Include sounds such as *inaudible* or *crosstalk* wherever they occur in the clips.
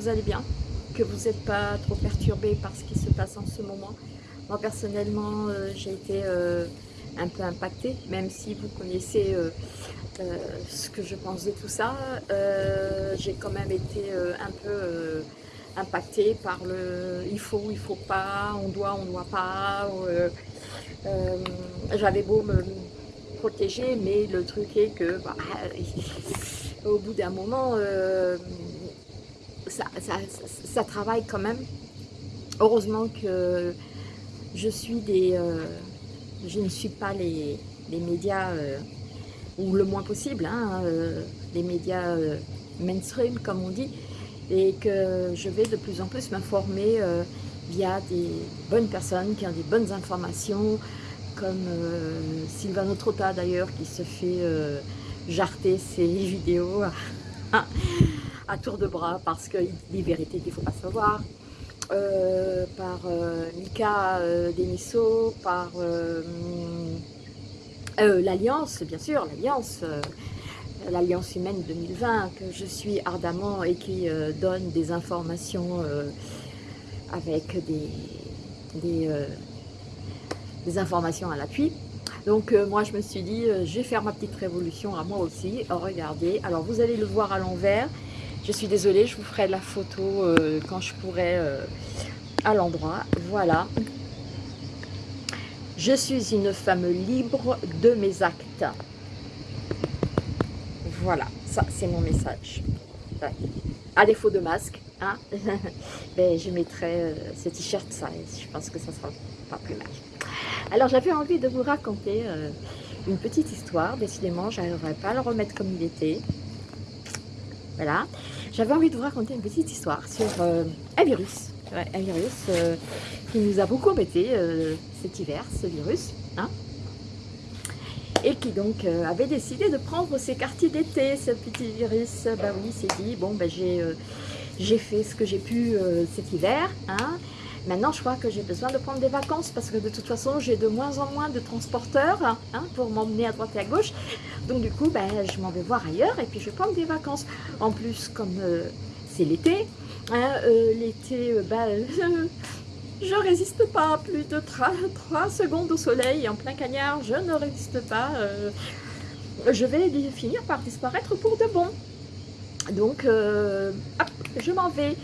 vous allez bien, que vous n'êtes pas trop perturbés par ce qui se passe en ce moment. Moi personnellement, euh, j'ai été euh, un peu impactée, même si vous connaissez euh, ce que je pense de tout ça. j'ai quand même été un peu impactée par le il faut, il faut pas, on doit, on doit pas. J'avais beau me protéger, mais le truc est que bah, *laughs* au bout d'un moment, euh, ça, travaille quand même. Heureusement que je suis des... Euh, je ne suis pas les, médias, euh, ou le moins possible, hein, les médias mainstream comme on dit, et que je vais de plus en plus m'informer via des bonnes personnes qui ont des bonnes informations, comme Sylvano Trotta d'ailleurs qui se fait jarter ses *laughs* vidéos *laughs* à, tour de bras parce que des vérités qu'il ne faut pas savoir. Euh, par euh, Mika euh, Deniso, par l'Alliance, bien sûr, l'Alliance, l'Alliance humaine 2020, que je suis ardemment et qui donne des informations avec des, des informations à l'appui. Donc euh, moi je me suis dit, euh, je vais faire ma petite révolution à moi aussi. Oh, regardez, alors vous allez le voir à l'envers. Je suis désolée, je vous ferai la photo euh, quand je pourrai à l'endroit. Voilà. Je suis une femme libre de mes actes. Voilà, ça c'est mon message. À défaut de masque, hein, *laughs* ben, je mettrai ce t-shirt, ça, je pense que ça sera pas plus mal. Alors j'avais envie de vous raconter euh, une petite histoire, décidément je n'arriverai pas à le remettre comme il était. Voilà, j'avais envie de vous raconter une petite histoire sur euh, un virus, un virus euh, qui nous a beaucoup embêté cet hiver, ce virus, hein. et qui donc avait décidé de prendre ses quartiers d'été, ce petit virus. Ben oui, il s'est dit, bon ben j'ai fait ce que j'ai pu cet hiver, hein, Maintenant, je crois que j'ai besoin de prendre des vacances parce que de toute façon, j'ai de moins en moins de transporteurs hein, pour m'emmener à droite et à gauche. Donc du coup, ben, je m'en vais voir ailleurs et puis je vais prendre des vacances. En plus, comme euh, c'est l'été, hein, euh, l'été, euh, ben, *laughs* je résiste pas plus de 3, secondes au soleil en plein cagnard. Je ne résiste pas. je vais finir par disparaître pour de bon. Donc, hop, je m'en vais.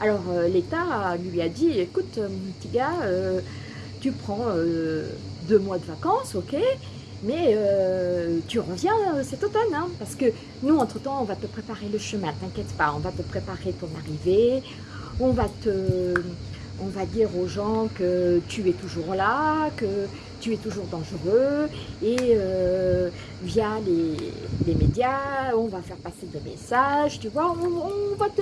Alors euh, l'État lui a dit, écoute euh, mon petit gars, euh, tu prends deux mois de vacances, ok, mais tu reviens cet automne, hein, parce que nous, entre-temps, on va te préparer le chemin, t'inquiète pas, on va te préparer ton arrivée, on va te... On va dire aux gens que tu es toujours là, que tu es toujours dangereux et via les, médias, on va faire passer des messages, tu vois, on va te,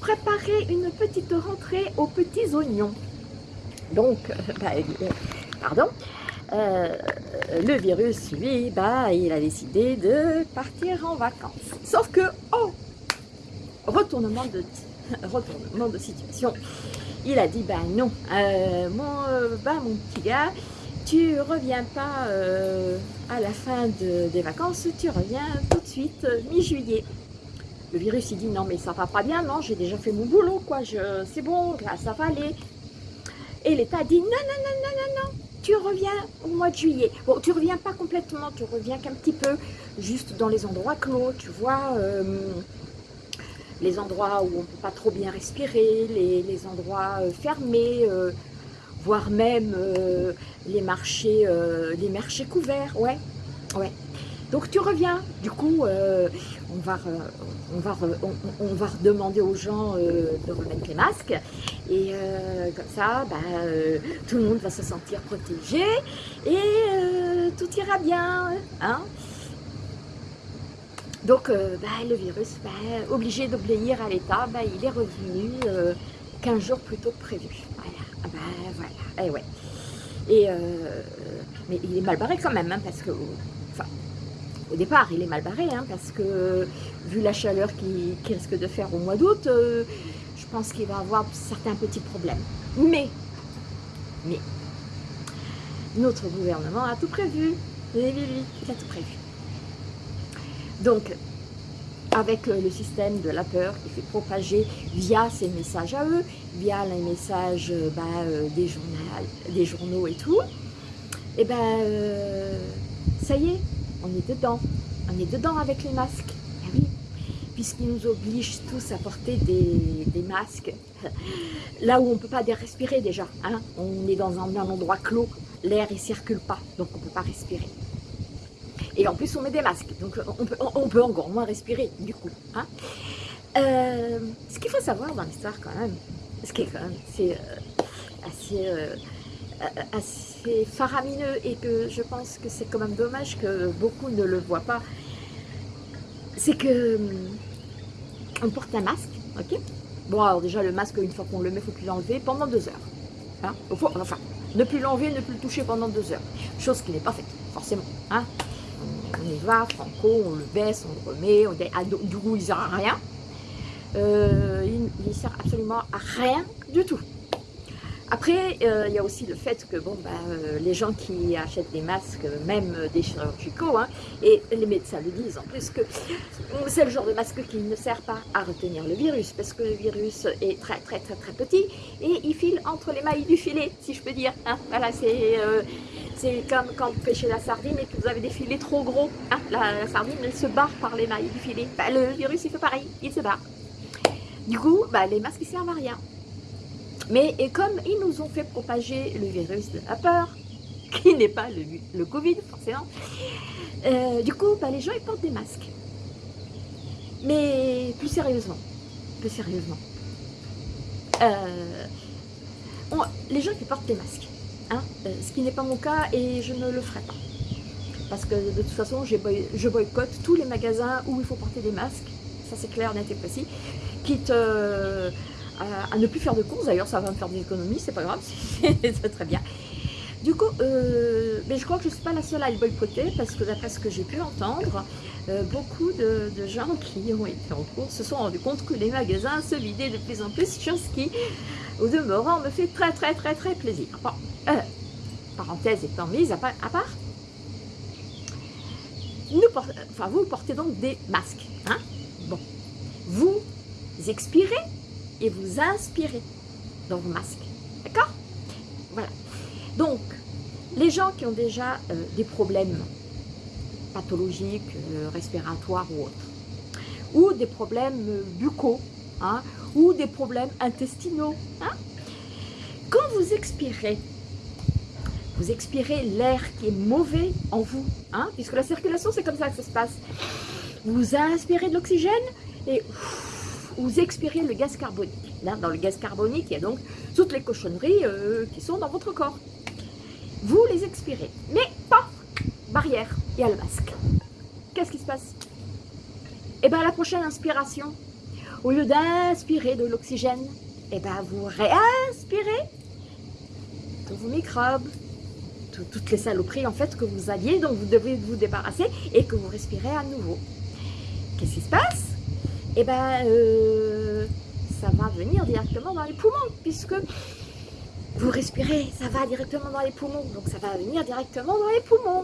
préparer une petite rentrée aux petits oignons. Donc, bah, euh, pardon, euh, le virus, lui, bah, il a décidé de partir en vacances. Sauf que, oh, retournement de, *laughs* retournement de situation, il a dit, bah non, euh, mon, bah, mon petit gars, tu reviens pas à la fin des vacances, tu reviens tout de suite mi-juillet. Le virus, il dit non, mais ça va pas bien, non, j'ai déjà fait mon boulot, quoi, c'est bon, là, ça va aller. Et l'État dit non, non, non, non, non, non, tu reviens au mois de juillet. Bon, tu reviens pas complètement, tu reviens qu'un petit peu, juste dans les endroits clos, tu vois, euh, les endroits où on peut pas trop bien respirer, les, endroits euh, fermés, euh, voire même les marchés, les marchés couverts, ouais, ouais. Donc tu reviens, du coup, on va, on va, on, redemander aux gens euh, de remettre les masques et euh, comme ça, euh, tout le monde va se sentir protégé et tout ira bien. Hein Donc bah, le virus, bah, obligé d'obéir à l'État, il est revenu 15 jours plus tôt que prévu. Voilà, ah, voilà, et eh ouais. Et, mais il est mal barré quand même, hein, parce que au départ, il est mal barré, hein, parce que vu la chaleur qu'il risque de faire au mois d'août, euh, je pense qu'il va avoir certains petits problèmes. Mais, mais, notre gouvernement a tout prévu. Oui, oui, il a tout prévu. Donc, avec le système de la peur qui fait propager via ces messages à eux, via les messages bah, des, journaux, des journaux et tout, et eh ben ça y est, on est dedans, on est dedans avec les masques, eh oui, puisqu'ils nous obligent tous à porter des, masques, *laughs* là où on ne peut pas respirer déjà, hein. on est dans un, endroit clos, l'air ne circule pas, donc on ne peut pas respirer. Et en plus, on met des masques, donc on peut, encore moins respirer, du coup. Hein. Euh, ce qu'il faut savoir dans l'histoire, quand même, ce qui est quand même c'est euh, assez, euh, assez faramineux et que je pense que c'est quand même dommage que beaucoup ne le voient pas, c'est que hum, on porte un masque, ok? Bon, alors déjà, le masque, une fois qu'on le met, il faut plus l'enlever pendant deux heures. Hein? Enfin, ne plus l'enlever, ne plus le toucher pendant deux heures. Chose qui n'est pas faite, forcément. Hein? On y va, franco, on le baisse, on le remet, on ah, du coup, il ne sert à rien. Euh, il ne sert absolument à rien du tout. Après, euh, il y a aussi le fait que bon, bah, euh, les gens qui achètent des masques, même des chirurgicaux, hein, et les médecins le disent en plus, que c'est le genre de masque qui ne sert pas à retenir le virus, parce que le virus est très très très très petit, et il file entre les mailles du filet, si je peux dire. Hein. Voilà, c'est euh, comme quand vous pêchez la sardine et que vous avez des filets trop gros. Hein. La, sardine, elle se barre par les mailles du filet. Bah, le virus, il fait pareil, il se barre. Du coup, bah, les masques, ils servent à rien. Mais et comme ils nous ont fait propager le virus de la peur, *laughs* qui n'est pas le, Covid forcément, euh, du coup, bah, les gens ils portent des masques. Mais plus sérieusement, plus sérieusement, euh, les gens qui portent des masques, hein, euh, ce qui n'est pas mon cas et je ne le ferai pas. Parce que de toute façon, je boycotte tous les magasins où il faut porter des masques, ça c'est clair, net et précis, quitte à, ne plus faire de courses. D'ailleurs, ça va me faire des économies, c'est pas grave, *laughs* c'est très bien. Du coup, euh, mais je crois que je ne suis pas la seule à le boycotter parce que d'après ce que j'ai pu entendre, euh, beaucoup de, gens qui ont été en course se sont rendus compte que les magasins se vidaient de plus en plus, chose qui, au demeurant, me fait très très très très plaisir. Bon, euh, parenthèse étant mise à part, nous enfin, vous portez donc des masques. Hein? Bon, vous expirez et vous inspirez dans vos masques. D'accord? Voilà. Donc, les gens qui ont déjà euh, des problèmes pathologiques, euh, respiratoires ou autres, ou des problèmes euh, buccaux, hein, ou des problèmes intestinaux, hein, quand vous expirez, vous expirez l'air qui est mauvais en vous, hein, puisque la circulation c'est comme ça que ça se passe. Vous inspirez de l'oxygène et vous expirez le gaz carbonique. Là, dans le gaz carbonique, il y a donc toutes les cochonneries euh, qui sont dans votre corps. Vous les expirez, mais pas barrière, il y a le masque. Qu'est-ce qui se passe? Eh bien, la prochaine inspiration, au lieu d'inspirer de l'oxygène, eh bien, vous réinspirez tous vos microbes, toutes les saloperies en fait que vous aviez, dont vous devez vous débarrasser et que vous respirez à nouveau. Qu'est-ce qui se passe? Eh ben, euh, ça va venir directement dans les poumons, puisque vous respirez, ça va directement dans les poumons, donc ça va venir directement dans les poumons.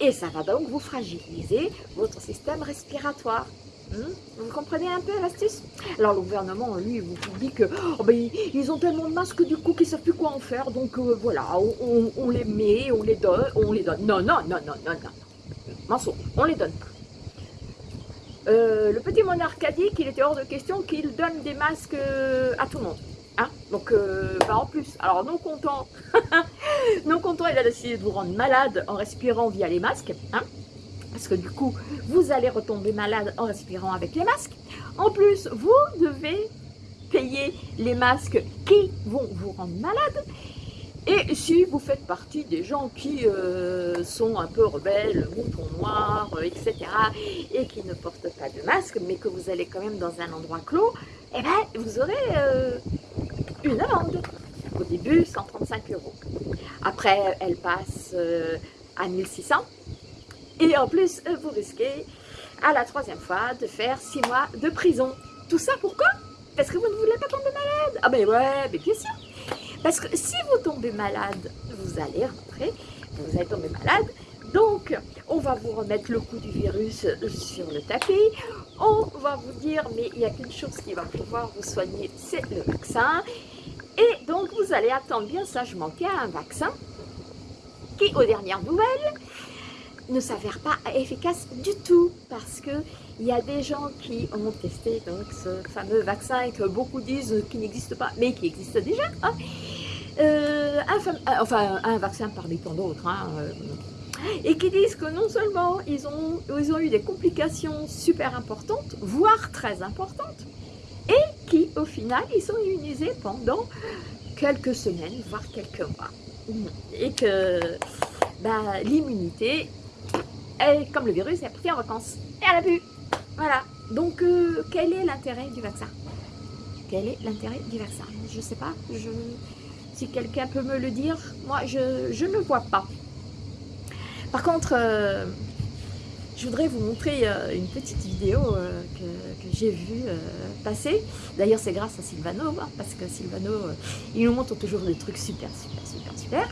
Et ça va donc vous fragiliser votre système respiratoire. Hmm? vous comprenez un peu l'astuce? Alors le gouvernement, lui, vous dit que oh, ben, ils ont tellement de masques du coup qu'ils ne savent plus quoi en faire, donc euh, voilà, on, les met, on les donne, on les donne. Non, non, non, non, non, non. Mensonge, on les donne pas. Euh, le petit monarque a dit qu'il était hors de question qu'il donne des masques euh, à tout le monde. Hein Donc, euh, en plus, alors non content, *laughs* non content, il a décidé de vous rendre malade en respirant via les masques. Hein parce que du coup, vous allez retomber malade en respirant avec les masques. En plus, vous devez payer les masques qui vont vous rendre malade. Et si vous faites partie des gens qui euh, sont un peu rebelles, moutons noirs, euh, etc., et qui ne portent pas de masque, mais que vous allez quand même dans un endroit clos, eh bien, vous aurez euh, une amende. Au début, 135 euros. Après, elle passe à 1600. Et en plus, vous risquez, à la troisième fois, de faire 6 mois de prison. Tout ça pourquoi Parce que vous ne voulez pas tomber malade. Ah ben ouais, mais bien sûr parce que si vous tombez malade, vous allez rentrer, vous allez tomber malade, Donc, on va vous remettre le coup du virus sur le tapis. On va vous dire, mais il n'y a qu'une chose qui va pouvoir vous soigner, c'est le vaccin. Et donc, vous allez attendre bien sagement qu'il y a un vaccin qui, aux dernières nouvelles, ne s'avère pas efficace du tout parce que il y a des gens qui ont testé donc ce fameux vaccin que beaucoup disent qu'il n'existe pas, mais qui existe déjà. Hein. Euh, un, euh, enfin, un vaccin parmi tant d'autres. Hein, euh, et qui disent que non seulement ils ont, ils ont eu des complications super importantes, voire très importantes, et qui au final ils sont immunisés pendant quelques semaines, voire quelques mois. Et que bah, l'immunité, comme le virus, est parti en vacances. Et elle a pu. Voilà. Donc, euh, quel est l'intérêt du vaccin? Quel est l'intérêt du vaccin? Je ne sais pas. Je, si quelqu'un peut me le dire, moi, je, je ne vois pas. Par contre, euh, je voudrais vous montrer euh, une petite vidéo euh, que, j'ai vue passer. D'ailleurs, c'est grâce à Silvano, hein, parce que Silvano, il nous montre toujours des trucs super, super, super, super.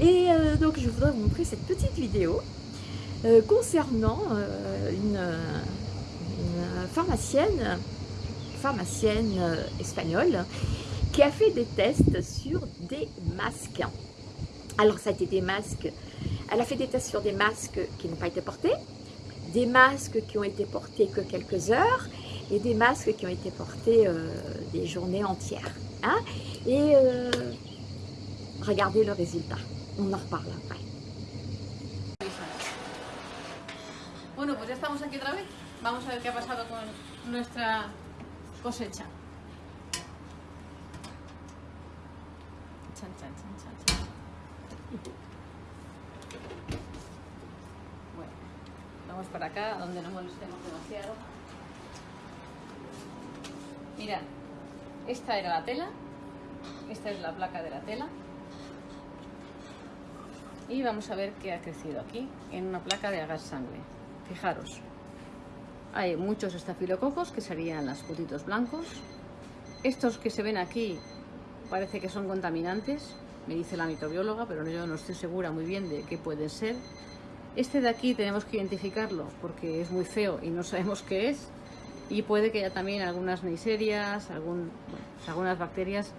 Et donc, je voudrais vous montrer cette petite vidéo concernant une, une, pharmacienne, pharmacienne espagnole qui a fait des tests sur des masques. Alors, ça a été des masques elle a fait des tests sur des masques qui n'ont pas été portés, des masques qui ont été portés que quelques heures et des masques qui ont été portés euh, des journées entières. Hein. Et euh, regardez le résultat. On en reparle après. Bueno, pues ya estamos aquí otra. Vamos a ver qué ha pasado con nuestra cosecha. Chan, chan, chan, chan. Vamos para acá, donde no molestemos demasiado. Mirad, esta era la tela, esta es la placa de la tela. Y vamos a ver qué ha crecido aquí, en una placa de agar sangre. Fijaros, hay muchos estafilococos, que serían los putitos blancos. Estos que se ven aquí parece que son contaminantes, me dice la microbióloga, pero yo no estoy segura muy bien de qué pueden ser. Este de aquí tenemos que identificarlo porque es muy feo y no sabemos qué es. Y puede que haya también algunas neiserias, pues algunas bacterias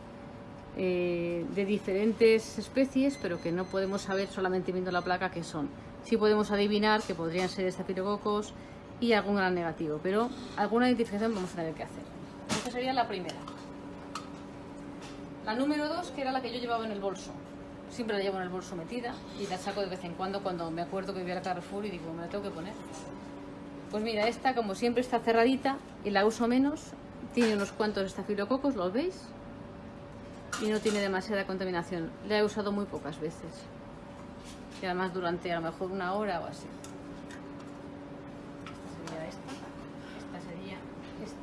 eh, de diferentes especies, pero que no podemos saber solamente viendo la placa qué son. Sí podemos adivinar que podrían ser estafilococos y algún gran negativo, pero alguna identificación vamos a tener que hacer. Esta sería la primera. La número dos, que era la que yo llevaba en el bolso siempre la llevo en el bolso metida y la saco de vez en cuando cuando me acuerdo que voy a Carrefour y digo, me la tengo que poner. Pues mira, esta como siempre está cerradita y la uso menos, tiene unos cuantos estafilococos, ¿los veis? Y no tiene demasiada contaminación. La he usado muy pocas veces. Y además durante a lo mejor una hora o así. Esta esta. Sería esta.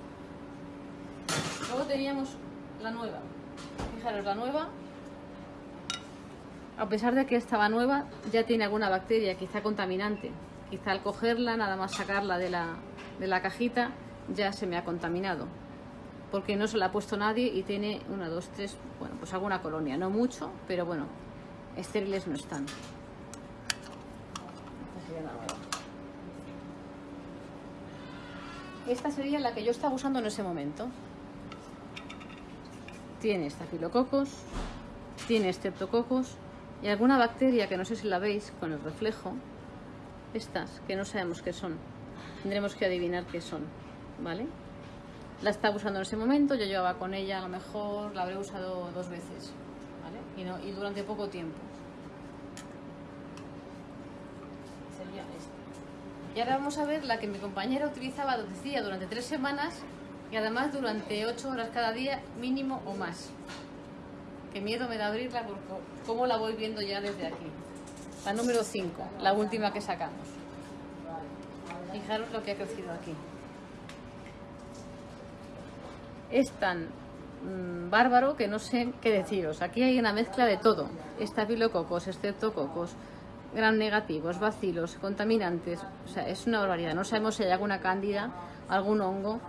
Luego teníamos la nueva. Fijaros, la nueva a pesar de que estaba nueva, ya tiene alguna bacteria, quizá contaminante. Quizá al cogerla, nada más sacarla de la, de la cajita, ya se me ha contaminado. Porque no se la ha puesto nadie y tiene una, dos, tres, bueno, pues alguna colonia. No mucho, pero bueno, estériles no están. Esta sería la que yo estaba usando en ese momento. Tiene estafilococos, tiene estreptococos y alguna bacteria que no sé si la veis con el reflejo, estas que no sabemos qué son, tendremos que adivinar qué son, ¿vale? La estaba usando en ese momento, yo llevaba con ella a lo mejor, la habré usado dos veces, ¿vale? Y, y durante poco tiempo. Sería esta. Y ahora vamos a ver la que mi compañera utilizaba, durante tres semanas y además durante ocho horas cada día mínimo o más. Qué miedo me da abrirla porque cómo la voy viendo ya desde aquí. La número 5, la última que sacamos. Fijaros lo que ha crecido aquí. Es tan mm, bárbaro que no sé qué deciros. Aquí hay una mezcla de todo. Estafilococos, estreptococos, gran negativos, bacilos, contaminantes. O sea, es una barbaridad. No sabemos si hay alguna cándida, algún hongo.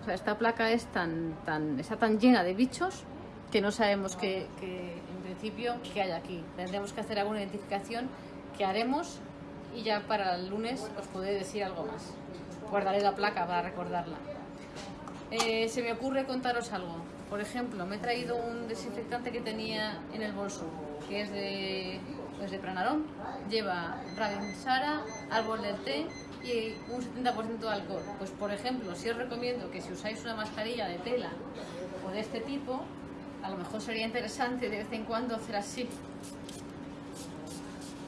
O sea, esta placa es tan, tan, está tan llena de bichos que no sabemos que, en principio qué hay aquí. Tendremos que hacer alguna identificación que haremos y ya para el lunes os podré decir algo más. Guardaré la placa para recordarla. Eh, se me ocurre contaros algo. Por ejemplo, me he traído un desinfectante que tenía en el bolso, que es de, pues de Pranarón. Lleva Ravensara, árbol del té y un 70% de alcohol. Pues por ejemplo, si os recomiendo que si usáis una mascarilla de tela o de este tipo, a lo mejor sería interesante de vez en cuando hacer así.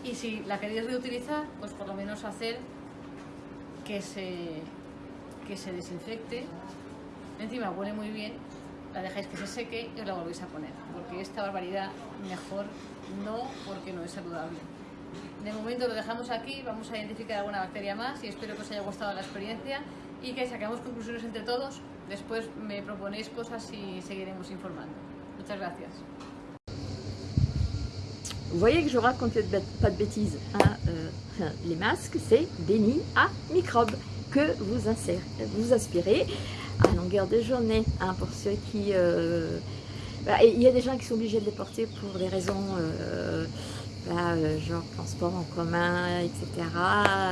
Y si la queréis reutilizar, pues por lo menos hacer que se, que se desinfecte. Encima huele muy bien, la dejáis que se seque y os la volvéis a poner. Porque esta barbaridad mejor no, porque no es saludable. De momento lo dejamos aquí, vamos a identificar alguna bacteria más y espero que os haya gustado la experiencia y que saquemos conclusiones entre todos. Después me proponéis cosas y seguiremos informando. Muchas gracias. Vous voyez que je raconte pas de bêtises. Hein euh, les masques, c'est des nids à microbes que vous, insérez, vous aspirez à longueur de journée. Hein, pour ceux qui... Euh, bah, il y a des gens qui sont obligés de les porter pour des raisons... Euh, bah, euh, genre transport en commun, etc.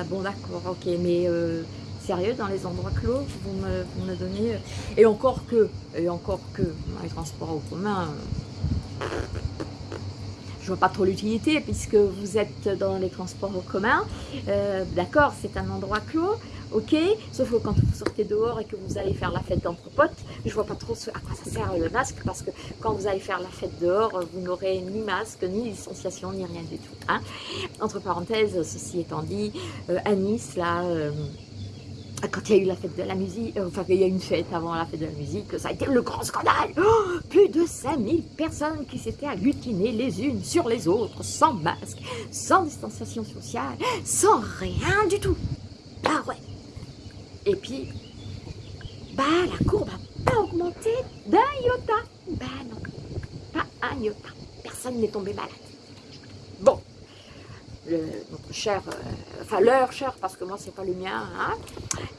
Bon d'accord, ok, mais euh, sérieux, dans les endroits clos, vous me, vous me donnez... Et encore que, et encore que, les transports en commun, vois pas trop l'utilité puisque vous êtes dans les transports en commun. Euh, d'accord, c'est un endroit clos, ok, sauf que quand vous sortez dehors et que vous allez faire la fête d'entre potes, je vois pas trop à quoi ça sert le masque parce que quand vous allez faire la fête dehors, vous n'aurez ni masque, ni licenciation, ni rien du tout. Hein. Entre parenthèses, ceci étant dit, euh, à Nice, là... Euh, quand il y a eu la fête de la musique, euh, enfin il y a une fête avant la fête de la musique, ça a été le grand scandale. Oh, Plus de 5000 personnes qui s'étaient agglutinées les unes sur les autres, sans masque, sans distanciation sociale, sans rien du tout. Ah ouais. Et puis, bah la courbe n'a pas augmenté d'un iota. Bah non, pas un iota, personne n'est tombé malade. Notre cher, euh, enfin leur cher, parce que moi c'est pas le mien, hein,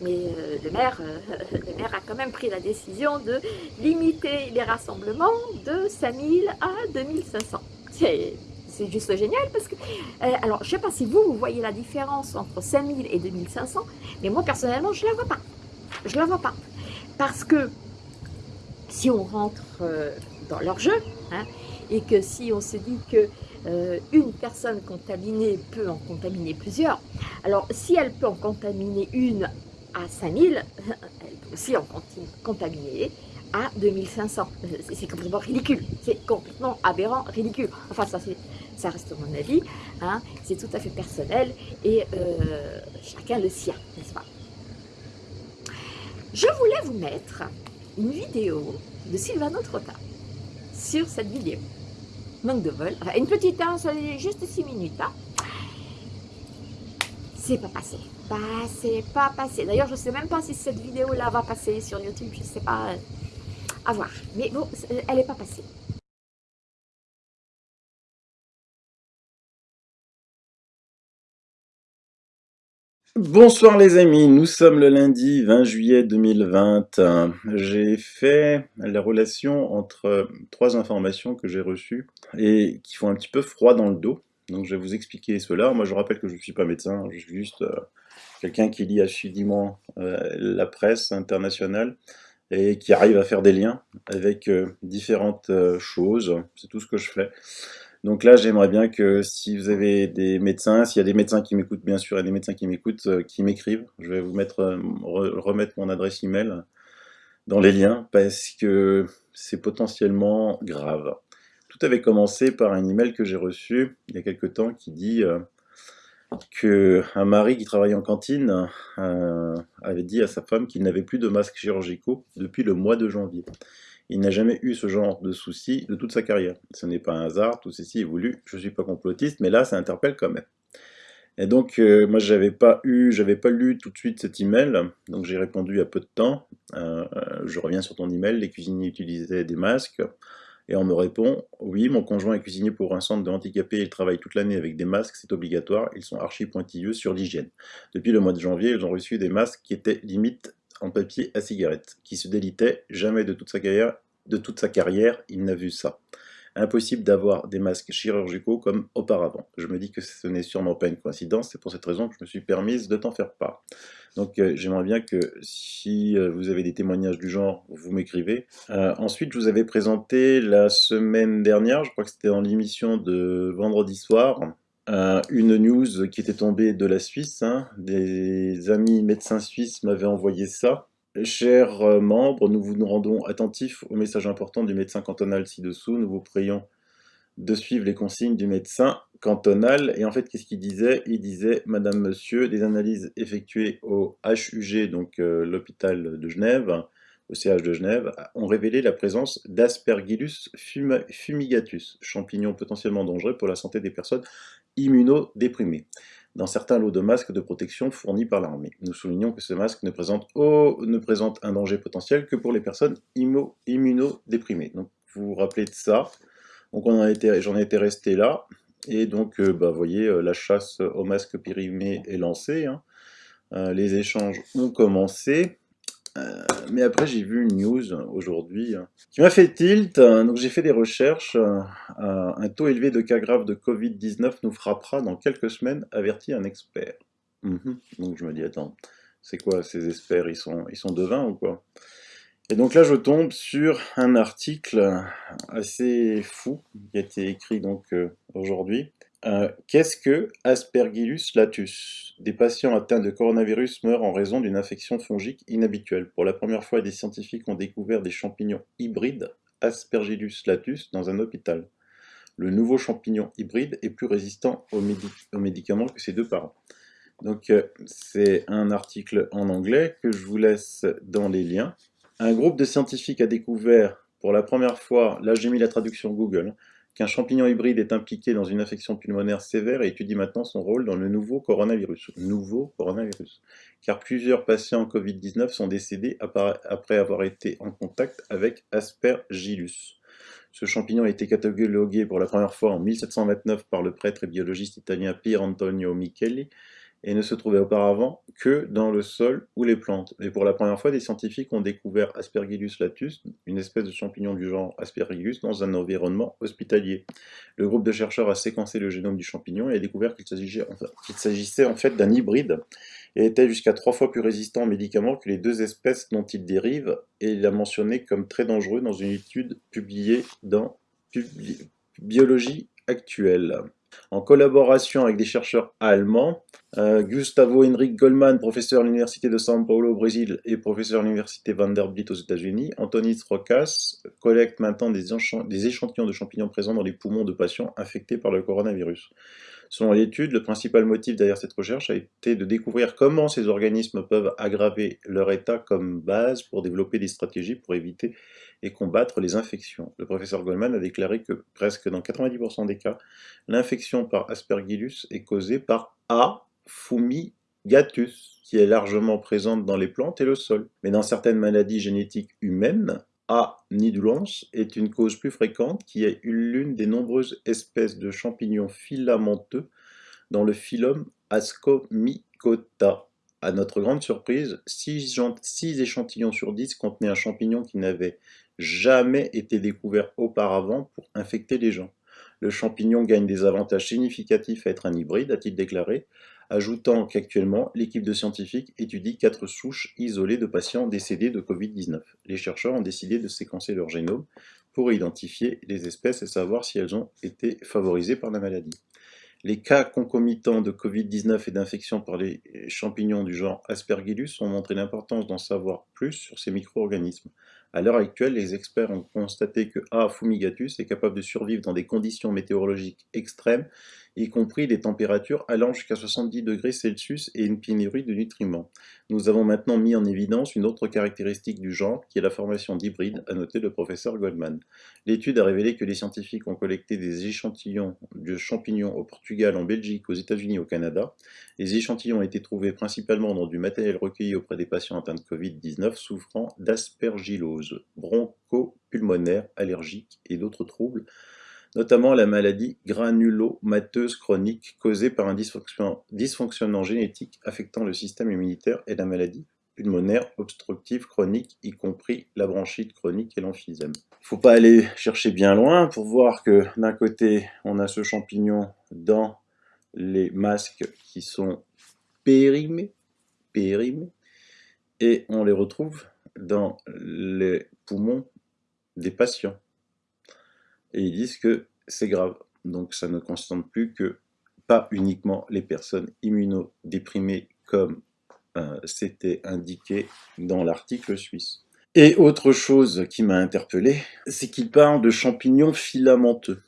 mais euh, le, maire, euh, *laughs* le maire a quand même pris la décision de limiter les rassemblements de 5000 à 2500. C'est juste génial parce que, alors je sais pas si vous, vous voyez la différence entre 5000 et 2500, mais moi personnellement je la vois pas, je la vois pas, parce que si on rentre dans leur jeu, hein, et que si on se dit que euh, une personne contaminée peut en contaminer plusieurs. Alors, si elle peut en contaminer une à 5000, *laughs* elle peut aussi en contaminer à 2500. C'est complètement ridicule. C'est complètement aberrant, ridicule. Enfin, ça, ça reste mon avis. Hein. C'est tout à fait personnel et euh, chacun le sien, n'est-ce pas? Je voulais vous mettre une vidéo de Sylvano Trotta sur cette vidéo manque de vol. Une petite, hein, juste 6 minutes. Hein. C'est pas passé. C'est pas passé. D'ailleurs, je sais même pas si cette vidéo-là va passer sur YouTube. Je sais pas. À voir. Mais bon, elle est pas passée. Bonsoir les amis, nous sommes le lundi 20 juillet 2020. J'ai fait la relation entre trois informations que j'ai reçues et qui font un petit peu froid dans le dos. Donc je vais vous expliquer cela. Moi je rappelle que je ne suis pas médecin, je suis juste euh, quelqu'un qui lit assidûment euh, la presse internationale et qui arrive à faire des liens avec euh, différentes choses. C'est tout ce que je fais. Donc là, j'aimerais bien que si vous avez des médecins, s'il y a des médecins qui m'écoutent, bien sûr, et des médecins qui m'écoutent, euh, qui m'écrivent, je vais vous euh, remettre mon adresse email dans les liens, parce que c'est potentiellement grave. Tout avait commencé par un email que j'ai reçu il y a quelque temps qui dit euh, qu'un mari qui travaillait en cantine avait dit à sa femme qu'il n'avait plus de masques chirurgicaux depuis le mois de janvier. Il n'a jamais eu ce genre de souci de toute sa carrière. Ce n'est pas un hasard, tout ceci est voulu. Je ne suis pas complotiste, mais là, ça interpelle quand même. Et donc, euh, moi, j'avais pas pas lu tout de suite cet email, donc j'ai répondu à peu de temps. Euh, je reviens sur ton email, les cuisiniers utilisaient des masques, et on me répond, oui, mon conjoint est cuisinier pour un centre de handicapés, il travaille toute l'année avec des masques, c'est obligatoire, ils sont archi pointilleux sur l'hygiène. Depuis le mois de janvier, ils ont reçu des masques qui étaient limite en papier à cigarette, qui se délitait jamais de toute sa carrière, de toute sa carrière il n'a vu ça. Impossible d'avoir des masques chirurgicaux comme auparavant. Je me dis que ce n'est sûrement pas une coïncidence, c'est pour cette raison que je me suis permise de t'en faire part. Donc euh, j'aimerais bien que si euh, vous avez des témoignages du genre, vous m'écrivez. Euh, ensuite, je vous avais présenté la semaine dernière, je crois que c'était dans l'émission de vendredi soir, une news qui était tombée de la Suisse. Hein. Des amis médecins suisses m'avaient envoyé ça. Chers membres, nous vous rendons attentifs au message important du médecin cantonal ci-dessous. Nous vous prions de suivre les consignes du médecin cantonal. Et en fait, qu'est-ce qu'il disait? Il disait, Madame, Monsieur, des analyses effectuées au HUG, donc euh, l'hôpital de Genève, au CH de Genève, ont révélé la présence d'Aspergillus fumigatus, champignon potentiellement dangereux pour la santé des personnes immunodéprimées, dans certains lots de masques de protection fournis par l'armée. Nous soulignons que ce masque ne présente, un danger potentiel que pour les personnes immunodéprimées. Donc, vous vous rappelez de ça j'en ai été resté là. Et donc, euh, bah, vous voyez, euh, la chasse aux masques périmés est lancée. Hein. Euh, les échanges ont commencé. Mais après, j'ai vu une news aujourd'hui hein, qui m'a fait tilt. donc, j'ai fait des recherches. un taux élevé de cas graves de Covid-19 nous frappera dans quelques semaines, avertit un expert. Mhm. Donc, je me dis, attends, c'est quoi ces experts? Ils sont, ils sont devins ou quoi? Et donc là, je tombe sur un article assez fou qui a été écrit euh, aujourd'hui. Qu'est-ce que Aspergillus latus? Des patients atteints de coronavirus meurent en raison d'une infection fongique inhabituelle. Pour la première fois, des scientifiques ont découvert des champignons hybrides Aspergillus latus dans un hôpital. Le nouveau champignon hybride est plus résistant aux, médicaments que ses deux parents. Donc euh, c'est un article en anglais que je vous laisse dans les liens. Un groupe de scientifiques a découvert pour la première fois, là j'ai mis la traduction Google, qu'un champignon hybride est impliqué dans une infection pulmonaire sévère et étudie maintenant son rôle dans le nouveau coronavirus. Nouveau coronavirus. Car plusieurs patients Covid-19 sont décédés après avoir été en contact avec Aspergillus. Ce champignon a été catalogué pour la première fois en 1729 par le prêtre et biologiste italien Pier Antonio Micheli, et ne se trouvait auparavant que dans le sol ou les plantes. Et pour la première fois, des scientifiques ont découvert Aspergillus latus, une espèce de champignon du genre Aspergillus, dans un environnement hospitalier. Le groupe de chercheurs a séquencé le génome du champignon et a découvert qu'il s'agissait en fait d'un hybride et était jusqu'à trois fois plus résistant aux médicaments que les deux espèces dont il dérive, et il l'a mentionné comme très dangereux dans une étude publiée dans Biologie actuelle en collaboration avec des chercheurs allemands, euh, Gustavo Henrik Goldman, professeur à l'Université de São Paulo au Brésil et professeur à l'Université Vanderbilt aux États-Unis, Antonis Rokas collecte maintenant des échantillons de champignons présents dans les poumons de patients infectés par le coronavirus. Selon l'étude, le principal motif derrière cette recherche a été de découvrir comment ces organismes peuvent aggraver leur état comme base pour développer des stratégies pour éviter et combattre les infections. Le professeur Goldman a déclaré que presque dans 90% des cas, l'infection par Aspergillus est causée par A. fumigatus, qui est largement présente dans les plantes et le sol. Mais dans certaines maladies génétiques humaines, a. nidulans est une cause plus fréquente qui est l'une des nombreuses espèces de champignons filamenteux dans le phylum Ascomycota. À notre grande surprise, 6, échantillons sur 10 contenaient un champignon qui n'avait jamais été découvert auparavant pour infecter les gens. Le champignon gagne des avantages significatifs à être un hybride, a-t-il déclaré, ajoutant qu'actuellement, l'équipe de scientifiques étudie quatre souches isolées de patients décédés de Covid-19. Les chercheurs ont décidé de séquencer leur génome pour identifier les espèces et savoir si elles ont été favorisées par la maladie. Les cas concomitants de Covid-19 et d'infection par les champignons du genre Aspergillus ont montré l'importance d'en savoir plus sur ces micro-organismes. À l'heure actuelle, les experts ont constaté que A. fumigatus est capable de survivre dans des conditions météorologiques extrêmes y compris des températures allant jusqu'à 70 degrés Celsius et une pénurie de nutriments. Nous avons maintenant mis en évidence une autre caractéristique du genre, qui est la formation d'hybrides, a noté le professeur Goldman. L'étude a révélé que les scientifiques ont collecté des échantillons de champignons au Portugal, en Belgique, aux États-Unis au Canada. Les échantillons ont été trouvés principalement dans du matériel recueilli auprès des patients atteints de Covid-19 souffrant d'aspergillose, bronchopulmonaire, allergique et d'autres troubles notamment la maladie granulomateuse chronique causée par un dysfonctionnement génétique affectant le système immunitaire et la maladie pulmonaire obstructive chronique, y compris la bronchite chronique et l'emphysème. Il ne faut pas aller chercher bien loin pour voir que d'un côté, on a ce champignon dans les masques qui sont périmés, périmés, et on les retrouve dans les poumons des patients. Et ils disent que c'est grave. Donc ça ne concerne plus que pas uniquement les personnes immunodéprimées comme euh, c'était indiqué dans l'article suisse. Et autre chose qui m'a interpellé, c'est qu'il parle de champignons filamenteux.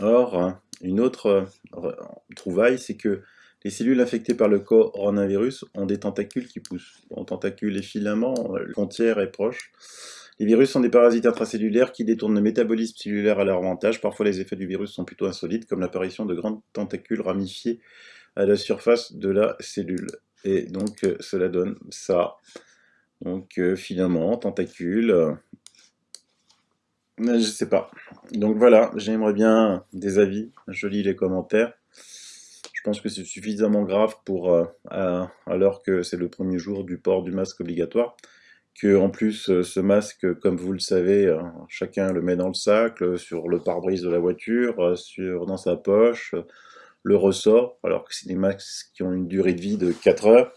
Or, une autre euh, trouvaille, c'est que les cellules infectées par le coronavirus ont des tentacules qui poussent. En tentacules et filaments, euh, la frontière est proche. Les virus sont des parasites intracellulaires qui détournent le métabolisme cellulaire à leur avantage. Parfois, les effets du virus sont plutôt insolites, comme l'apparition de grandes tentacules ramifiées à la surface de la cellule. Et donc, euh, cela donne ça. Donc, euh, filaments, tentacules, euh, je sais pas. Donc voilà, j'aimerais bien des avis. Je lis les commentaires. Je pense que c'est suffisamment grave pour, alors que c'est le premier jour du port du masque obligatoire que en plus euh, ce masque, comme vous le savez, euh, chacun le met dans le sac, sur le pare-brise de la voiture, euh, sur, dans sa poche, le ressort, alors que c'est des masques qui ont une durée de vie de 4 heures,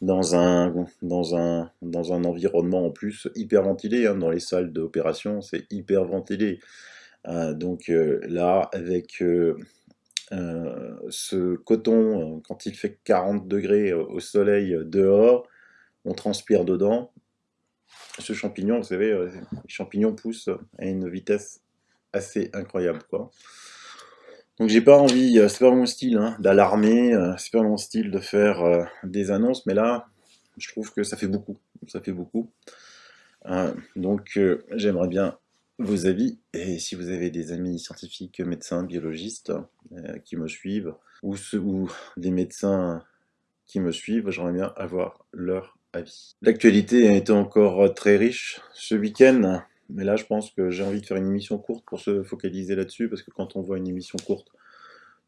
dans un, dans un, dans un environnement en plus hyper ventilé, hein, dans les salles d'opération, c'est hyper ventilé. donc là, avec ce coton, quand il fait 40 degrés au soleil dehors, on transpire dedans, ce champignon, vous savez, euh, les champignons poussent à une vitesse assez incroyable. Donc j'ai pas envie, euh, c'est pas mon style hein, d'alarmer, euh, c'est pas mon style de faire des annonces, mais là, je trouve que ça fait beaucoup, ça fait beaucoup. donc j'aimerais bien vos avis, et si vous avez des amis scientifiques, médecins, biologistes qui me suivent, ou, ou des médecins qui me suivent, j'aimerais bien avoir leur L'actualité a été encore très riche ce week-end, mais là je pense que j'ai envie de faire une émission courte pour se focaliser là-dessus, parce que quand on voit une émission courte,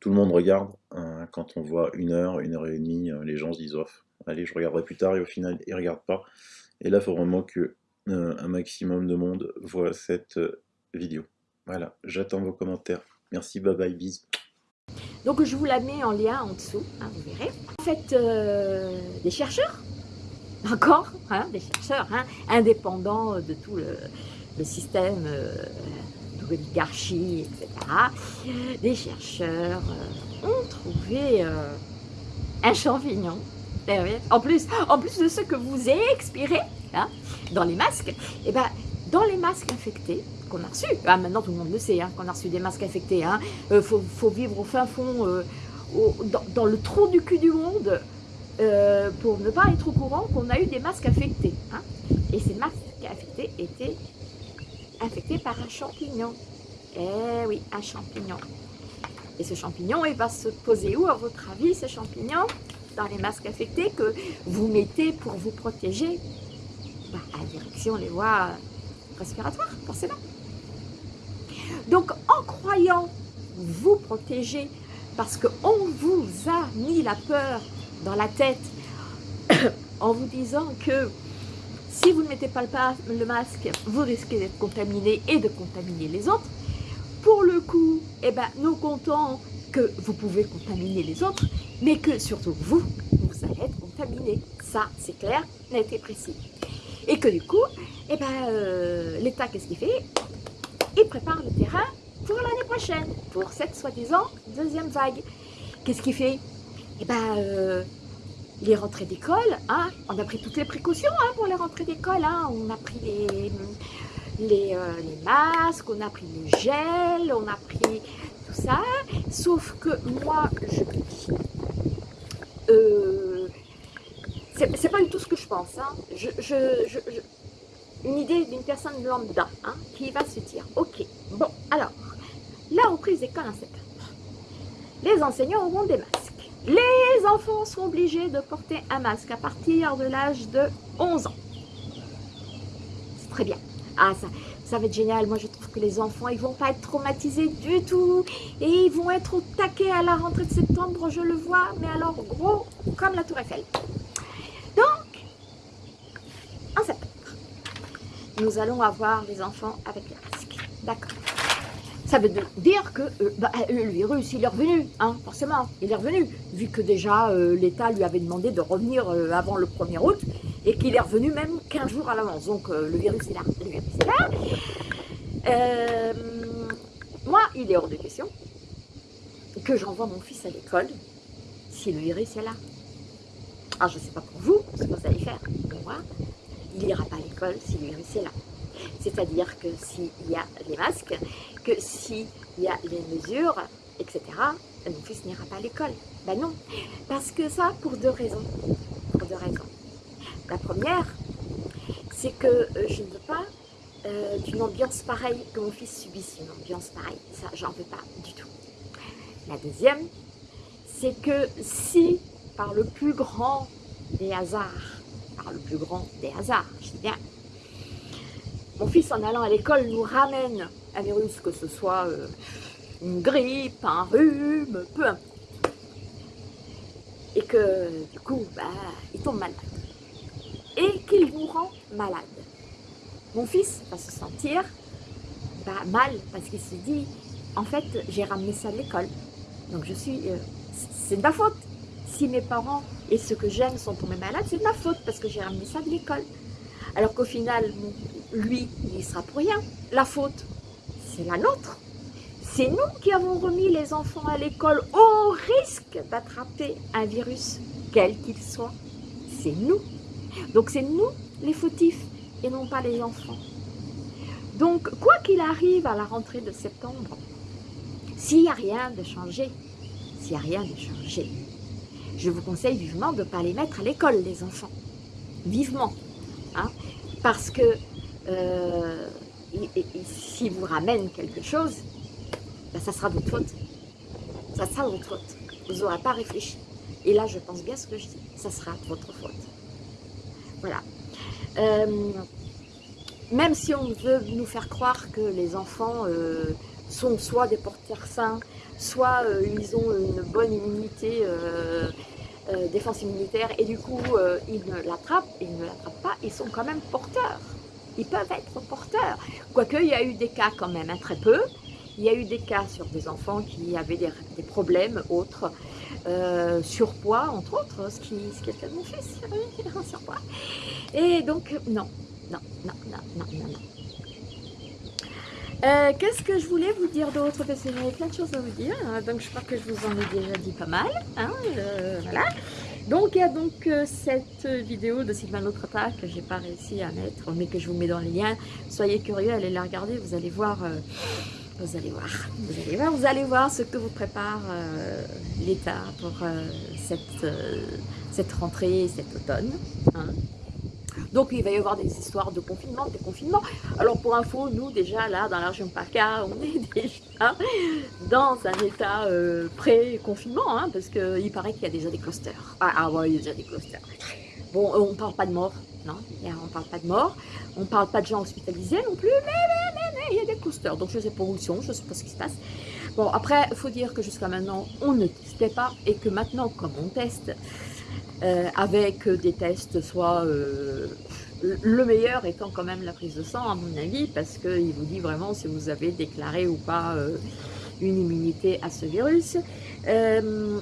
tout le monde regarde. Hein. quand on voit une heure, une heure et demie, euh, les gens se disent off. Allez, je regarderai plus tard, et au final, ils regardent pas. Et là, il faut vraiment que euh, un maximum de monde voit cette euh, vidéo. Voilà, j'attends vos commentaires. Merci, bye bye, bisous. Donc je vous la mets en lien en dessous, hein, vous verrez. En fait, des chercheurs *laughs* encore, hein, des chercheurs hein, indépendants de tout le, système euh, d'oligarchie, etc. Des chercheurs euh, ont trouvé euh, un champignon, eh en plus, en plus de ce que vous avez expiré hein, dans les masques, et eh ben, dans les masques infectés, qu'on a reçus, ah, maintenant tout le monde le sait, hein, qu'on a reçu des masques infectés, il faut, vivre au fin fond, dans, le trou du cul du monde, euh, pour ne pas être au courant qu'on a eu des masques infectés. Hein. Et ces masques infectés étaient infectés par un champignon. Eh oui, un champignon. Et ce champignon, il va se poser où, à votre avis, ce champignon? Dans les masques infectés que vous mettez pour vous protéger? Bah, à direction les voies respiratoires, forcément. Donc, en croyant vous protéger, parce qu'on vous a mis la peur dans la tête *coughs* en vous disant que si vous ne mettez pas le masque, vous risquez d'être contaminé et de contaminer les autres. Pour le coup, eh ben, nous comptons que vous pouvez contaminer les autres, mais que surtout vous, vous allez être contaminé. Ça, c'est clair, net et précis. Et que du coup, eh ben, euh, l'État, qu'est-ce qu'il fait? Il prépare le terrain pour l'année prochaine, pour cette soi-disant deuxième vague. Qu'est-ce qu'il fait? Eh ben, euh, les rentrées d'école, hein, on a pris toutes les précautions hein, pour les rentrées d'école. Hein. on a pris les, les, euh, masques, on a pris le gel, on a pris tout ça. Sauf que moi, je euh, c'est pas du tout ce que je pense. Hein. Je, je, une idée d'une personne lambda hein, qui va se dire, ok, bon, alors, la reprise d'école en septembre, les enseignants auront des masques. Les enfants sont obligés de porter un masque à partir de l'âge de 11 ans. C'est très bien. Ah, ça, ça va être génial. Moi, je trouve que les enfants, ils vont pas être traumatisés du tout. Et ils vont être au taquet à la rentrée de septembre, je le vois. Mais alors, gros, comme la Tour Eiffel. Donc, nous allons avoir les enfants avec les masques. D'accord. Ça veut dire que euh, bah, euh, le virus, il est revenu, hein, forcément, il est revenu, vu que déjà euh, l'État lui avait demandé de revenir avant le 1er août, et qu'il est revenu même 15 jours à l'avance. Donc le virus est là, le virus est là. moi, il est hors de question que j'envoie mon fils à l'école si le virus est là. Ah, je ne sais pas pour vous ce que vous allez faire, pour moi, il n'ira pas à l'école si le virus est là. C'est-à-dire que s'il y a les masques, que s'il y a les mesures, etc., mon fils n'ira pas à l'école. Ben non, parce que ça, pour deux raisons. Pour deux raisons. La première, c'est que euh, je ne veux pas euh, d'une ambiance pareille, que mon fils subisse une ambiance pareille. Ça, j'en veux pas du tout. La deuxième, c'est que si, par le plus grand des hasards, par le plus grand des hasards, je dis bien, mon fils en allant à l'école nous ramène un virus, que ce soit euh, une grippe, un rhume, peu importe. Et que du coup, bah, il tombe malade. Et qu'il vous rend malade. Mon fils va se sentir bah, mal parce qu'il se dit, en fait, j'ai ramené ça de l'école. Donc je suis, euh, c'est de ma faute. Si mes parents et ceux que j'aime sont tombés malades, c'est de ma faute parce que j'ai ramené ça de l'école. Alors qu'au final, lui, il sera pour rien. La faute, c'est la nôtre. C'est nous qui avons remis les enfants à l'école au risque d'attraper un virus, quel qu'il soit. C'est nous. Donc c'est nous les fautifs et non pas les enfants. Donc, quoi qu'il arrive à la rentrée de septembre, s'il n'y a rien de changé, s'il n'y a rien de changé, je vous conseille vivement de ne pas les mettre à l'école, les enfants. Vivement. Hein parce que euh, s'ils vous ramènent quelque chose, ben, ça sera votre faute. Ça sera votre faute. Vous n'aurez pas réfléchi. Et là, je pense bien ce que je dis. Ça sera votre faute. Voilà. Euh, même si on veut nous faire croire que les enfants euh, sont soit des porteurs sains, soit ils ont une bonne immunité euh, défense immunitaire et du coup euh, ils ne l'attrapent, ils ne l'attrapent pas, ils sont quand même porteurs. Ils peuvent être porteurs. Quoique il y a eu des cas quand même, hein, très peu. Il y a eu des cas sur des enfants qui avaient des, problèmes autres, euh, surpoids entre autres, ce qui, ce qui est le cas de mon fils, *laughs* surpoids. Et donc non, non, non, non, non, non, non. Euh, qu'est-ce que je voulais vous dire d'autre Parce que j'avais plein de choses à vous dire, hein. donc je crois que je vous en ai déjà dit pas mal. Hein, euh, voilà. Donc il y a donc euh, cette vidéo de Sylvain Lotrata que j'ai pas réussi à mettre, mais que je vous mets dans le lien. Soyez curieux, allez la regarder, vous allez voir, vous allez voir, vous allez voir, vous allez voir ce que vous prépare l'État pour cette, cette rentrée, cet automne. Hein. Donc il va y avoir des histoires de confinement, de confinement. Alors pour info, nous déjà là dans la région PACA, on *laughs* est déjà dans un état euh, pré-confinement, hein, parce qu'il paraît qu'il y a déjà des clusters. Ah, ah ouais, il y a déjà des clusters. Bon, on ne parle pas de mort, non, on ne parle pas de mort, on ne parle pas de gens hospitalisés non plus, mais, mais, mais, mais il y a des clusters, donc je ne sais pas où ils sont, je ne sais pas ce qui se passe. Bon, après, il faut dire que jusqu'à maintenant, on ne testait pas, et que maintenant, comme on teste, euh, avec des tests, soit euh, le meilleur étant quand même la prise de sang, à mon avis, parce qu'il vous dit vraiment si vous avez déclaré ou pas euh, une immunité à ce virus.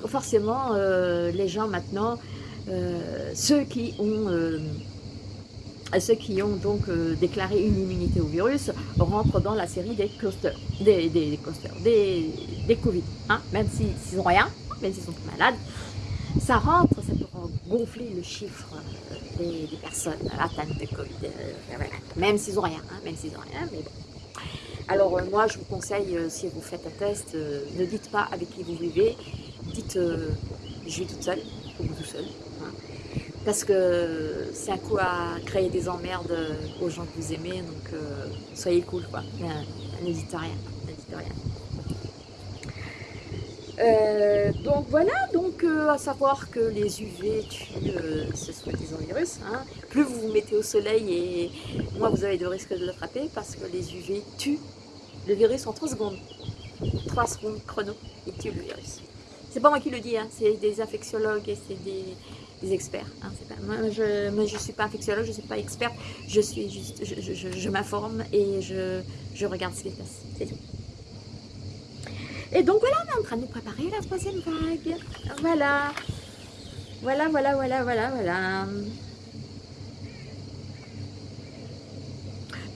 forcément, les gens maintenant, ceux qui ont ceux qui ont donc déclaré une immunité au virus rentrent dans la série des clusters, des, des, des, des, Covid, hein, même s'ils n'ont rien, même s'ils sont malades, ça rentre, ça peut gonfler le chiffre euh, des, personnes atteintes de Covid, euh, même s'ils n'ont rien, hein, même s'ils n'ont rien, mais bon. Alors euh, moi, je vous conseille, si vous faites un test, ne dites pas avec qui vous vivez, dites je vis toute seule, ou tout seul, hein. parce que c'est un coup à créer des emmerdes aux gens que vous aimez, donc soyez cool, quoi, n'hésitez rien, n'hésitez rien. Euh, donc voilà, donc euh, à savoir que les UV tuent euh, ce soi-disant virus. Hein. Plus vous vous mettez au soleil et moins vous avez de risque de l'attraper parce que les UV tuent le virus en 3 secondes. 3 secondes chrono, ils tuent le virus. C'est pas moi qui le dis, hein, c'est des infectiologues et c'est des, experts. Hein, moi, je ne suis pas infectiologue, je ne suis pas experte, je suis je, m'informe et je, je, regarde ce qui se passe, c'est tout. Et donc voilà, on est en train de nous préparer la troisième vague. Voilà. Voilà, voilà, voilà, voilà, voilà.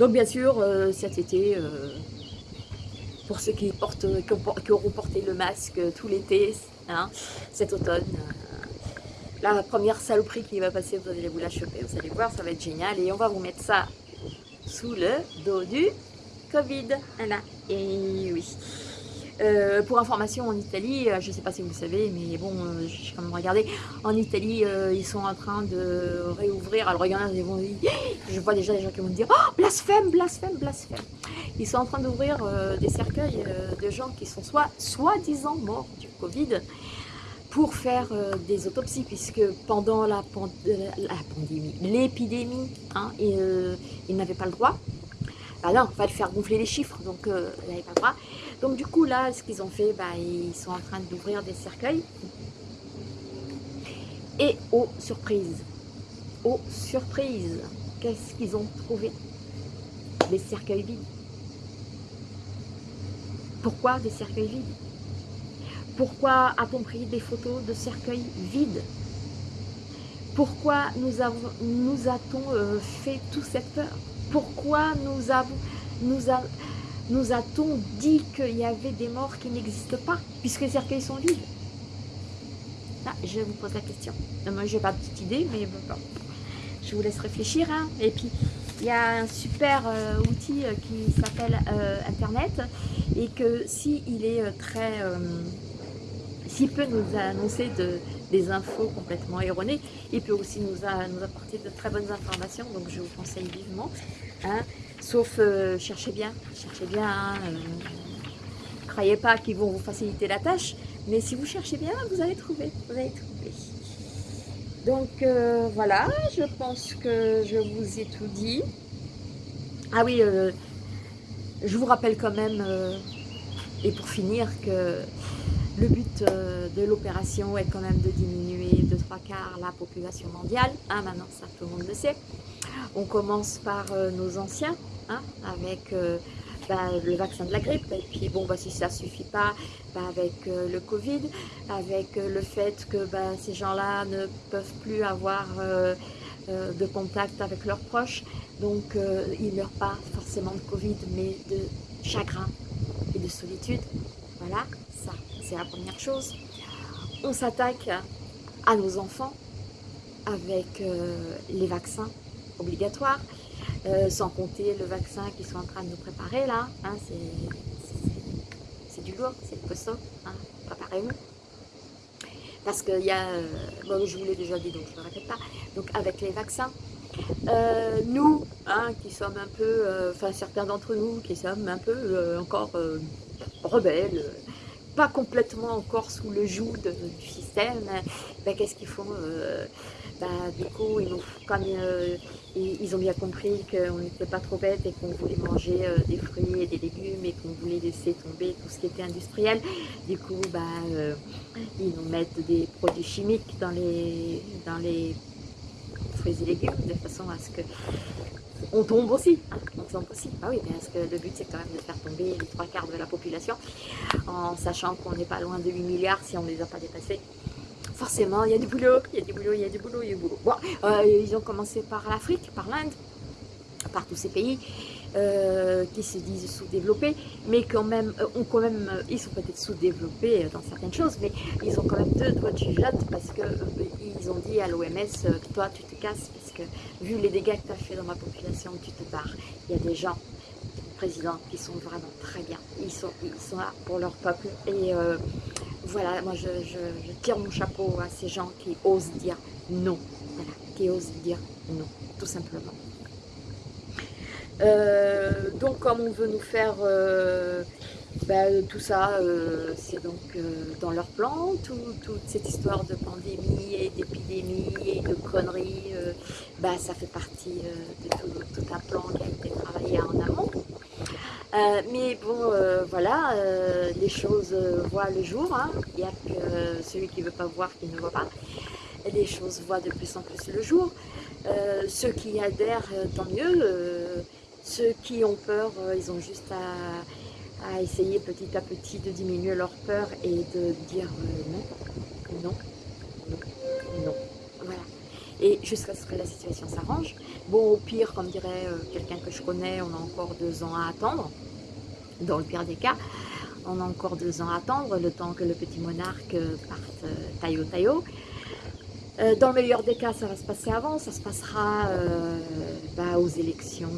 Donc bien sûr, euh, cet été, euh, pour ceux qui, portent, qui, auront porté le masque tout l'été, hein, cet automne, euh, la première saloperie qui va passer, vous allez vous la choper, vous allez voir, ça va être génial. Et on va vous mettre ça sous le dos du Covid. Voilà. Et oui. Euh, pour information, en Italie, euh, je ne sais pas si vous le savez, mais bon, euh, j'ai quand même regardé, en Italie, ils sont en train de réouvrir, alors regardez, vont, *gasps* je vois déjà des gens qui vont me dire « Oh, blasphème, blasphème, blasphème !» Ils sont en train d'ouvrir des cercueils de gens qui sont soit soi-disant morts du Covid, pour faire des autopsies, puisque pendant la, pandémie, l'épidémie, hein, ils, n'avaient pas le droit. Bah non, il fallait faire gonfler les chiffres, donc ils n'avaient pas le droit. Donc du coup là, ce qu'ils ont fait, bah, ils sont en train d'ouvrir des cercueils. Et aux surprises, aux surprises, qu'est-ce qu'ils ont trouvé? Des cercueils vides. Pourquoi des cercueils vides? Pourquoi a-t-on pris des photos de cercueils vides? Pourquoi nous, a-t-on euh, fait toute cette peur? Pourquoi nous avons, nous, avons nous a-t-on dit qu'il y avait des morts qui n'existent pas, puisque les cercueils sont vides? Là, je vous pose la question. moi, je n'ai pas de petite idée, mais je vous laisse réfléchir. Hein. Et puis, il y a un super euh, outil euh, qui s'appelle euh, Internet, et que s'il est très... s'il peut nous annoncer de, des infos complètement erronées, il peut aussi nous, nous apporter de très bonnes informations, donc je vous conseille vivement. Hein. Sauf, euh, cherchez bien, cherchez bien. Hein, euh, croyez pas qu'ils vont vous faciliter la tâche, mais si vous cherchez bien, vous allez trouver. Vous allez trouver. Donc euh, voilà, je pense que je vous ai tout dit. Ah oui, je vous rappelle quand même, et pour finir, que le but de l'opération est quand même de diminuer de trois quarts la population mondiale. Hein, maintenant, ça tout le monde le sait. On commence par nos anciens, hein, avec euh, bah, le vaccin de la grippe, et puis bon, bah, si ça ne suffit pas, bah, avec euh, le Covid, avec le fait que bah, ces gens-là ne peuvent plus avoir de contact avec leurs proches, donc ils ne meurent pas forcément de Covid, mais de chagrin et de solitude. Voilà, ça, c'est la première chose. On s'attaque à nos enfants avec les vaccins obligatoire, euh, sans compter le vaccin qu'ils sont en train de nous préparer là, hein, c'est du lourd, c'est costaud, hein, préparez-vous. Parce qu'il y a, euh, bon, je vous l'ai déjà dit donc je ne le répète pas, donc avec les vaccins, euh, nous, hein, qui sommes un peu, enfin certains d'entre nous qui sommes un peu encore rebelles, pas complètement encore sous le joug du système, ben, qu'est-ce qu'ils font bah, Du coup, ils, comme ils ont bien compris qu'on n'était pas trop bête et qu'on voulait manger euh, des fruits et des légumes et qu'on voulait laisser tomber tout ce qui était industriel. Du coup, bah, euh, ils nous mettent des produits chimiques dans les, fruits et légumes de façon à ce que on tombe aussi, hein, on tombe aussi. Ah oui, parce que le but c'est quand même de faire tomber les trois quarts de la population en sachant qu'on n'est pas loin de 8 milliards si on ne les a pas dépassés forcément, il y a du boulot, il y a du boulot, il y a du boulot, il y a du boulot. Bon, euh, ils ont commencé par l'Afrique, par l'Inde, par tous ces pays euh, qui se disent sous-développés, mais quand même, euh, ont quand même, ils sont peut-être sous-développés dans certaines choses, mais ils ont quand même deux doigts de jugeote parce qu'ils ont dit à l'OMS, toi tu te casses, parce que vu les dégâts que tu as fait dans ma population, tu te barres. Il y a des gens présidents qui sont vraiment très bien. Ils sont, ils sont là pour leur peuple et voilà, moi je, tire mon chapeau à ces gens qui osent dire non, voilà, qui osent dire non, tout simplement. Euh, donc comme on veut nous faire euh, ben, tout ça, euh, c'est donc dans leur plan, toute cette histoire de pandémie et d'épidémie et de conneries, ben, ça fait partie de tout, tout, un plan qui a été travaillé en amont. Euh, mais bon, euh, voilà, euh, les choses voient le jour. Hein. Il n'y a que celui qui ne veut pas voir qui ne voit pas. les choses voient de plus en plus le jour. Ceux qui adhèrent, tant mieux. Ceux qui ont peur, ils ont juste à, essayer petit à petit de diminuer leur peur et de dire non, non. Et jusqu'à ce que la situation s'arrange. Bon, au pire, comme dirait quelqu'un que je connais, on a encore deux ans à attendre, dans le pire des cas on a encore deux ans à attendre, le temps que le petit monarque parte taillot taillot. Euh, dans le meilleur des cas, ça va se passer avant, ça se passera euh, bah, aux élections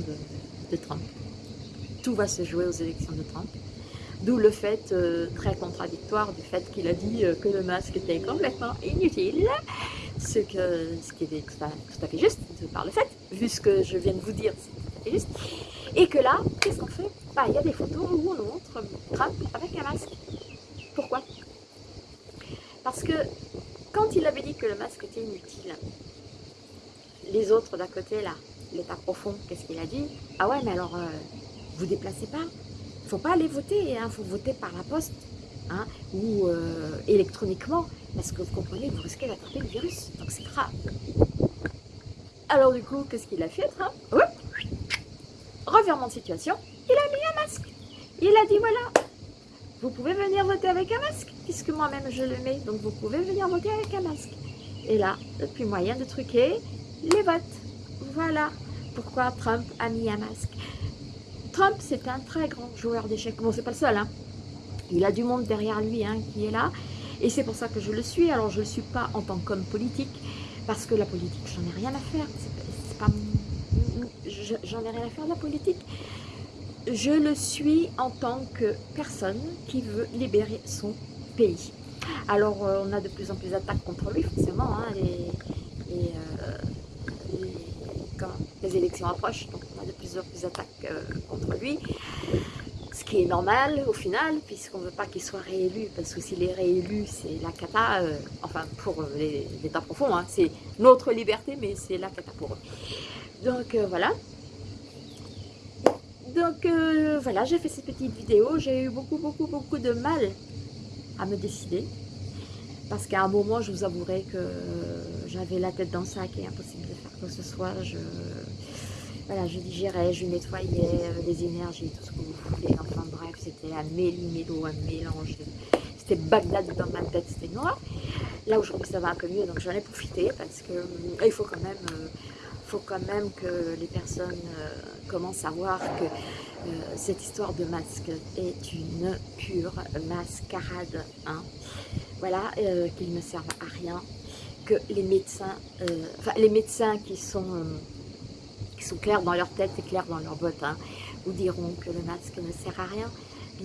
de, Trump. Tout va se jouer aux élections de Trump. D'où le fait euh, très contradictoire du fait qu'il a dit que le masque était complètement inutile, ce, que, ce qui est tout à, fait juste par le fait, vu ce que je viens de vous dire, c'est tout à fait juste. Et que là, qu'est-ce qu'on fait? Bah, Il y a des photos où on montre Trump avec un masque. Pourquoi? Parce que quand il avait dit que le masque était inutile, les autres d'à côté, là, l'état profond, qu'est-ce qu'il a dit? Ah ouais, mais alors, euh, vous déplacez pas. Il faut pas aller voter, il hein, faut voter par la poste hein, ou euh, électroniquement, parce que vous comprenez, vous risquez d'attraper le virus, donc c'est grave. Alors du coup, qu'est-ce qu'il a fait, Trump? Ouais. Revirement de situation, il a mis un masque. Il a dit, voilà, vous pouvez venir voter avec un masque, puisque moi-même je le mets, donc vous pouvez venir voter avec un masque. Et là, depuis moyen de truquer les votes. Voilà pourquoi Trump a mis un masque. Trump, c'est un très grand joueur d'échecs. Bon, c'est pas le seul, hein. Il a du monde derrière lui hein, qui est là. Et c'est pour ça que je le suis. Alors, je ne le suis pas en tant qu'homme politique, parce que la politique, j'en ai rien à faire. C'est pas... J'en ai rien à faire de la politique je le suis en tant que personne qui veut libérer son pays. Alors, euh, on a de plus en plus d'attaques contre lui, forcément. Hein, les, euh, quand les élections approchent, donc on a de plus en plus d'attaques euh, contre lui. Qui est normal au final, puisqu'on ne veut pas qu'il soit réélu, parce que s'il est réélu, c'est la cata, enfin pour l'État profond, hein, c'est notre liberté, mais c'est la cata pour eux. Donc voilà, donc euh, voilà, j'ai fait cette petite vidéo. J'ai eu beaucoup, beaucoup, beaucoup de mal à me décider. Parce qu'à un moment, je vous avouerai que j'avais la tête dans le sac et impossible de faire quoi que ce soit. Je, voilà, je digérais, je nettoyais euh, les énergies, tout ce que vous voulez. Enfin bref, c'était un méli-mélo, un mélange. C'était Bagdad dans ma tête, c'était noir. Là aujourd'hui ça va un peu mieux, donc j'en ai profité parce que euh, il faut quand même faut quand même que les personnes euh, commencent à voir que euh, cette histoire de masque est une pure mascarade. Hein. Voilà, euh, qu'ils ne servent à rien, que les médecins, enfin les médecins qui sont, qui sont clairs dans leur tête et clairs dans leur bottes, hein, vous diront que le masque ne sert à rien,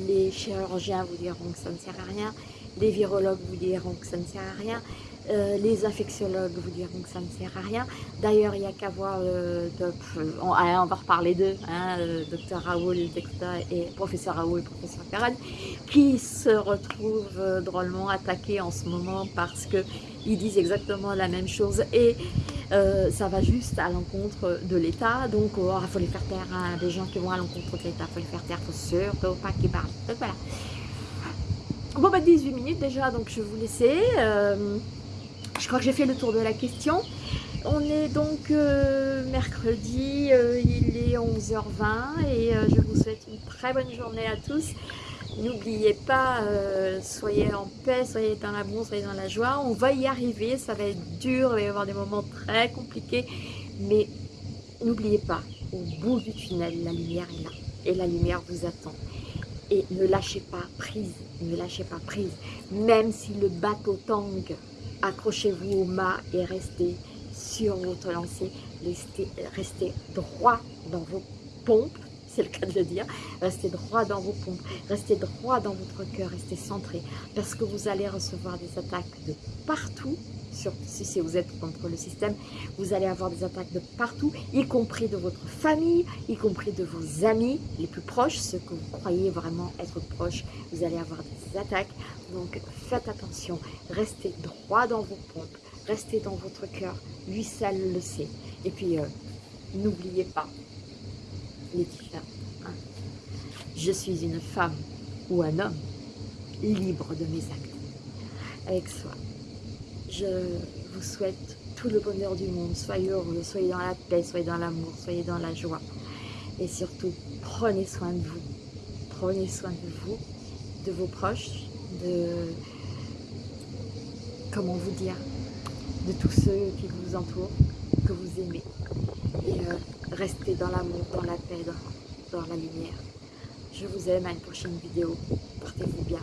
les chirurgiens vous diront que ça ne sert à rien, les virologues vous diront que ça ne sert à rien, euh, les infectiologues vous diront que ça ne sert à rien. D'ailleurs, il n'y a qu'à voir, euh, on, va reparler d'eux, hein, docteur Raoul et professeur Raoul et professeur Perrin, qui se retrouvent euh, drôlement attaqués en ce moment parce qu'ils disent exactement la même chose et ça va juste à l'encontre de l'État. Donc, oh, il faut les faire taire, hein, des gens qui vont à l'encontre de l'État, il faut les faire taire, il faut surtout pas qu'ils parlent. Donc, voilà. Bon, bah 18 minutes déjà, donc je vais vous laisser. Je crois que j'ai fait le tour de la question. On est donc euh, mercredi, euh, il est 11h20 et euh, je vous souhaite une très bonne journée à tous. N'oubliez pas, soyez en paix, soyez dans la bonne, soyez dans la joie. On va y arriver, ça va être dur, il va y avoir des moments très compliqués, mais n'oubliez pas, au bout du tunnel, la lumière est là et la lumière vous attend. Et ne lâchez pas prise, ne lâchez pas prise, même si le bateau tangue, accrochez-vous au mât et restez sur votre lancée, restez, droit dans vos pompes, c'est le cas de le dire, restez droit dans vos pompes, restez droit dans votre cœur, restez centré, parce que vous allez recevoir des attaques de partout, si vous êtes contre le système, vous allez avoir des attaques de partout, y compris de votre famille, y compris de vos amis les plus proches, ceux que vous croyez vraiment être proches, vous allez avoir des attaques. Donc faites attention, restez droit dans vos pompes, restez dans votre cœur, lui seul le sait. Et puis, euh, n'oubliez pas, Je suis une femme ou un homme libre de mes actes, avec soi Je vous souhaite tout le bonheur du monde. Soyez heureux, soyez dans la paix, soyez dans l'amour, soyez dans la joie. Et surtout, prenez soin de vous. Prenez soin de vous, de vos proches, de... Comment vous dire De tous ceux qui vous entourent, que vous aimez. Euh, restez dans l'amour, dans la paix, dans, la lumière. Je vous aime, à une prochaine vidéo. Portez-vous bien.